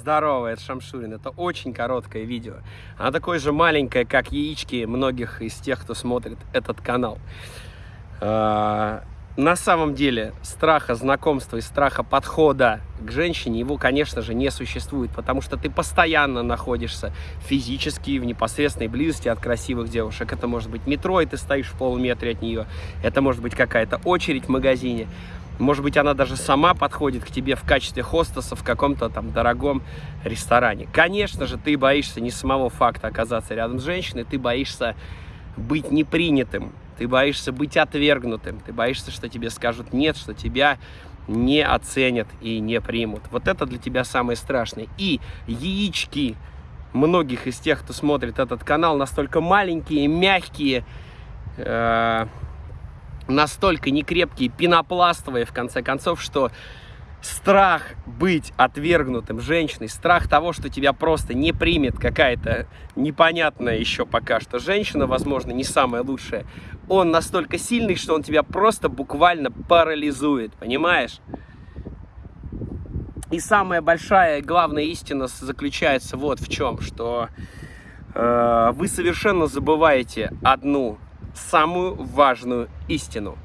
Здорово, это Шамшурин. Это очень короткое видео. Оно такое же маленькое, как яички многих из тех, кто смотрит этот канал. А, на самом деле страха знакомства и страха подхода к женщине его, конечно же, не существует, потому что ты постоянно находишься физически в непосредственной близости от красивых девушек. Это может быть метро, и ты стоишь в полуметре от нее. Это может быть какая-то очередь в магазине. Может быть, она даже сама подходит к тебе в качестве хостеса в каком-то там дорогом ресторане. Конечно же, ты боишься не самого факта оказаться рядом с женщиной, ты боишься быть непринятым, ты боишься быть отвергнутым, ты боишься, что тебе скажут нет, что тебя не оценят и не примут. Вот это для тебя самое страшное. И яички многих из тех, кто смотрит этот канал, настолько маленькие, мягкие, э настолько некрепкие, пенопластовые, в конце концов, что страх быть отвергнутым женщиной, страх того, что тебя просто не примет какая-то непонятная еще пока что женщина, возможно, не самая лучшая, он настолько сильный, что он тебя просто буквально парализует, понимаешь? И самая большая главная истина заключается вот в чем, что э, вы совершенно забываете одну самую важную истину.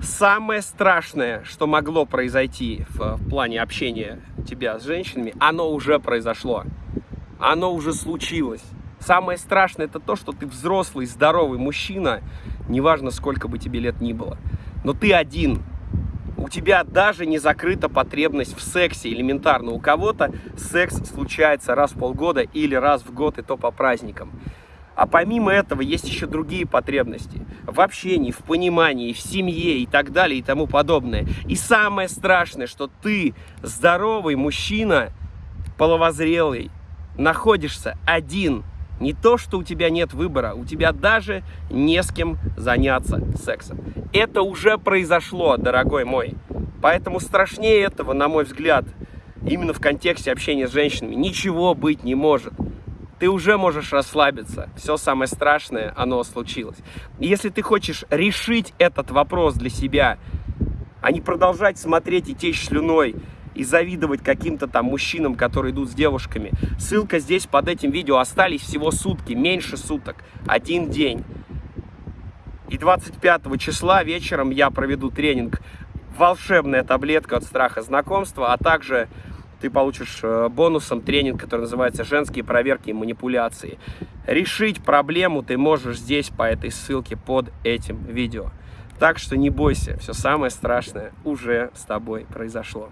Самое страшное, что могло произойти в, в плане общения тебя с женщинами, оно уже произошло. Оно уже случилось. Самое страшное это то, что ты взрослый, здоровый мужчина, неважно сколько бы тебе лет ни было, но ты один. У тебя даже не закрыта потребность в сексе элементарно. У кого-то секс случается раз в полгода или раз в год, и то по праздникам. А помимо этого есть еще другие потребности в общении, в понимании, в семье и так далее и тому подобное. И самое страшное, что ты здоровый мужчина, половозрелый, находишься один. Не то, что у тебя нет выбора, у тебя даже не с кем заняться сексом. Это уже произошло, дорогой мой. Поэтому страшнее этого, на мой взгляд, именно в контексте общения с женщинами, ничего быть не может ты уже можешь расслабиться. Все самое страшное, оно случилось. Если ты хочешь решить этот вопрос для себя, а не продолжать смотреть и течь слюной, и завидовать каким-то там мужчинам, которые идут с девушками. Ссылка здесь под этим видео. Остались всего сутки, меньше суток, один день. И 25 числа вечером я проведу тренинг «Волшебная таблетка от страха знакомства», а также ты получишь э, бонусом тренинг, который называется «Женские проверки и манипуляции». Решить проблему ты можешь здесь по этой ссылке под этим видео. Так что не бойся, все самое страшное уже с тобой произошло.